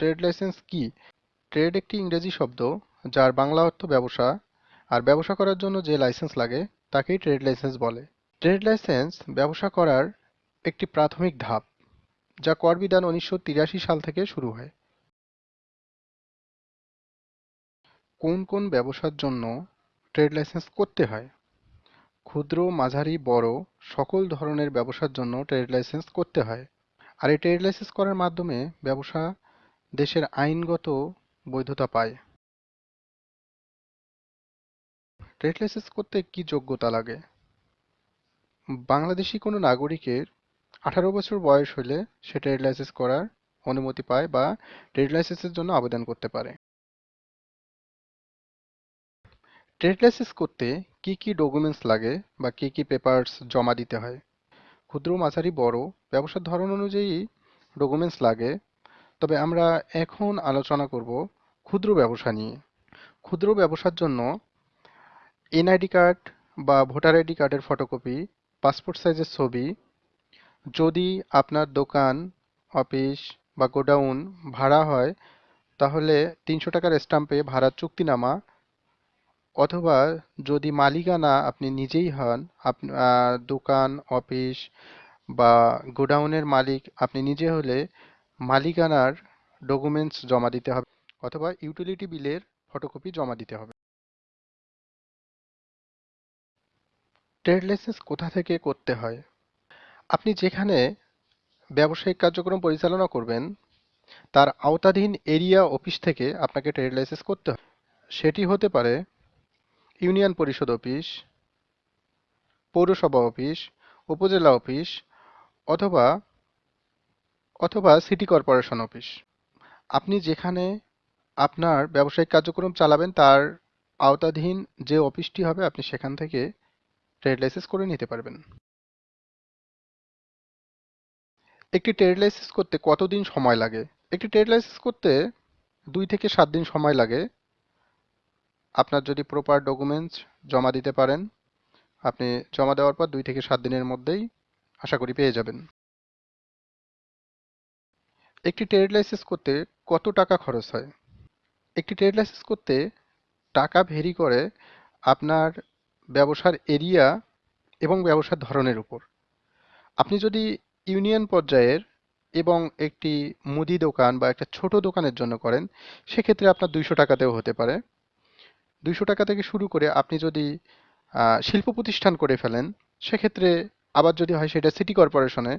Trade licence কি? Trade একটি ইংরেজি শব্দ যার বাংলা অর্থ ব্যবসা, আর ব্যবসা করার জন্য যে লাইসেন্স লাগে তাকেই ট্রেড লাইসেন্স বলে। ট্রেড লাইসেন্স ব্যবসা করার একটি প্রাথমিক ধাপ, যা কর বিধান উনিশশো তিরাশি সাল থেকে শুরু হয়। কোন কোন ব্যবসার জন্য ট্রেড লাইসেন্স করতে হয়? ক্ষুদ্র, মাঝারি, বড় সকল ধরনের ব্যবসার জন্য ট্রেড লাইসেন্স করতে হয়। আর এই ট্রেড লাইসেন্স করার মাধ্যমে ব্যবসা দেশের আইনগত বৈধতা পায়। ট্রেড লাইসেন্স করতে কি যোগ্যতা লাগে? বাংলাদেশি কোনো নাগরিকের আঠারো বছর বয়স হলে সে ট্রেড লাইসেন্স করার অনুমতি পায় বা ট্রেড লাইসেন্সের জন্য আবেদন করতে পারে। ট্রেড লাইসেন্স করতে কি কি ডকুমেন্টস লাগে বা কি কি পেপারস জমা দিতে হয়? ক্ষুদ্র, মাঝারি, বড়, ব্যবসার ধরন অনুযায়ী ডকুমেন্টস লাগে তবে আমরা এখন আলোচনা করব ক্ষুদ্র ব্যবসা নিয়ে। ক্ষুদ্র ব্যবসার জন্য এনআইডি কার্ড বা ভোটার আইডি কার্ডের ফটোকপি, পাসপোর্ট সাইজের ছবি, যদি আপনার দোকান, অফিস বা গোডাউন ভাড়া হয়, তাহলে তিনশো টাকার স্ট্যাম্পে ভাড়ার চুক্তিনামা অথবা যদি মালিকানা আপনি নিজেই হন আপনার দোকান, অফিস বা গোডাউনের মালিক আপনি নিজে হলে মালিকানার ডকুমেন্টস জমা দিতে হবে অথবা ইউটিলিটি বিলের ফটোকপি জমা দিতে হবে। ট্রেড লাইসেন্স কোথা থেকে করতে হয়? আপনি যেখানে ব্যবসায়িক কার্যক্রম পরিচালনা করবেন, তার আওতাধীন এরিয়া অফিস থেকে আপনাকে ট্রেড লাইসেন্স করতে হবে। সেটি হতে পারে ইউনিয়ন পরিষদ অফিস পৌরসভা অফিস উপজেলা অফিস অথবা অথবা সিটি কর্পোরেশন অফিস। আপনি যেখানে আপনার ব্যবসায়িক কার্যক্রম চালাবেন, তার আওতাধীন যে অফিসটি হবে, আপনি সেখান থেকে ট্রেড লাইসেন্স করে নিতে পারবেন। একটি ট্রেড লাইসেন্স করতে কতদিন সময় লাগে? একটি ট্রেড লাইসেন্স করতে দুই থেকে সাত দিন সময় লাগে। আপনার যদি প্রপার ডকুমেন্টস জমা দিতে পারেন, আপনি জমা দেওয়ার পর দুই থেকে সাত দিনের মধ্যেই আশা করি পেয়ে যাবেন। একটি ট্রেড লাইসেন্স করতে কত টাকা খরচ হয়? একটি ট্রেড লাইসেন্স করতে টাকা ভেরি করে আপনার ব্যবসার এরিয়া এবং ব্যবসার ধরনের উপর। আপনি যদি ইউনিয়ন পর্যায়ের এবং একটি মুদি দোকান বা একটা ছোট দোকানের জন্য করেন, সেক্ষেত্রে আপনার দুইশো টাকাতেও হতে পারে। দুইশো টাকা থেকে শুরু করে আপনি যদি শিল্প প্রতিষ্ঠান করে ফেলেন, সেক্ষেত্রে আবার যদি হয় সেটা সিটি কর্পোরেশনে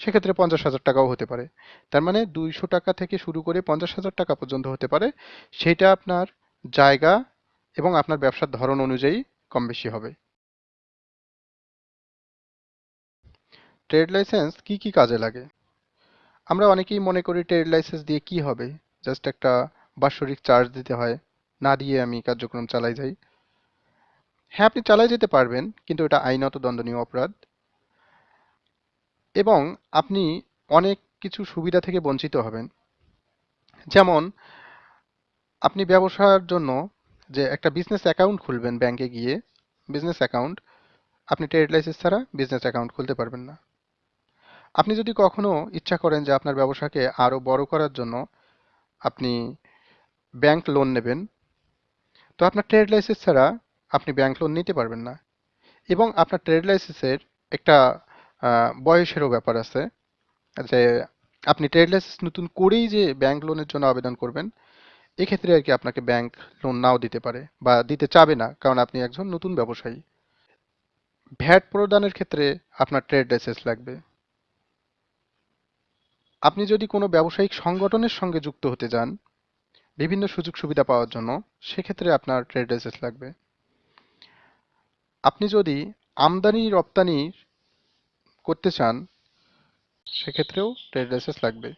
সেক্ষেত্রে পঞ্চাশ হাজার টাকাও হতে পারে। তার মানে দুইশো টাকা থেকে শুরু করে পঞ্চাশ হাজার টাকা পর্যন্ত হতে পারে। সেটা আপনার জায়গা এবং আপনার ব্যবসার ধরন অনুযায়ী কম বেশি হবে। ট্রেড লাইসেন্স কি কি কাজে লাগে? আমরা অনেকেই মনে করি ট্রেড লাইসেন্স দিয়ে কি হবে? জাস্ট একটা বাৎসরিক চার্জ দিতে হয়, না দিয়ে আমি কার্যক্রম চালাই যাই। হ্যাঁ আপনি চালাই যেতে পারবেন, কিন্তু এটা আইনত দণ্ডনীয় অপরাধ। এবং আপনি অনেক কিছু সুবিধা থেকে বঞ্চিত হবেন। যেমন, আপনি ব্যবসার জন্য যে একটা বিজনেস অ্যাকাউন্ট খুলবেন ব্যাংকে গিয়ে বিজনেস অ্যাকাউন্ট আপনি ট্রেড লাইসেন্স ছাড়া বিজনেস অ্যাকাউন্ট খুলতে পারবেন না। আপনি যদি কখনো ইচ্ছা করেন যে আপনার ব্যবসাকে আরও বড় করার জন্য আপনি ব্যাংক লোন নেবেন, তো আপনার ট্রেড লাইসেন্স ছাড়া আপনি ব্যাংক লোন নিতে পারবেন না। এবং আপনার ট্রেড লাইসেন্সের একটা বয়সেরও ব্যাপার আছে, যে আপনি ট্রেড লাইসেন্স নতুন করেই যে ব্যাংক লোনের জন্য আবেদন করবেন, এক্ষেত্রে আর কি আপনাকে ব্যাংক লোন নাও দিতে পারে বা দিতে চাবে না, কারণ আপনি একজন নতুন ব্যবসায়ী। ভ্যাট প্রদানের ক্ষেত্রে আপনার ট্রেড লাইসেন্স লাগবে। আপনি যদি কোনো ব্যবসায়িক সংগঠনের সঙ্গে যুক্ত হতে যান, বিভিন্ন সুযোগ সুবিধা পাওয়ার জন্য, সেক্ষেত্রে আপনার ট্রেড লাইসেন্স লাগবে। আপনি যদি আমদানি রপ্তানি করতে চান সেক্ষেত্রেও ট্রেড লাইসেন্স লাগবে।